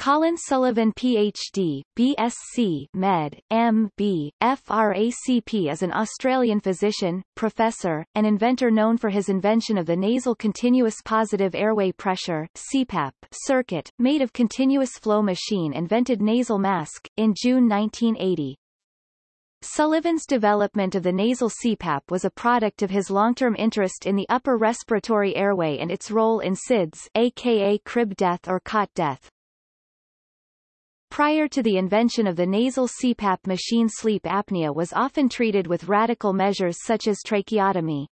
Colin Sullivan PhD, BSc Med, M.B., FRACP is an Australian physician, professor, and inventor known for his invention of the nasal continuous positive airway pressure CPAP circuit, made of continuous flow machine and vented nasal mask, in June 1980. Sullivan's development of the nasal CPAP was a product of his long-term interest in the upper respiratory airway and its role in SIDS aka crib death or cot death. Prior to the invention of the nasal CPAP machine sleep apnea was often treated with radical measures such as tracheotomy.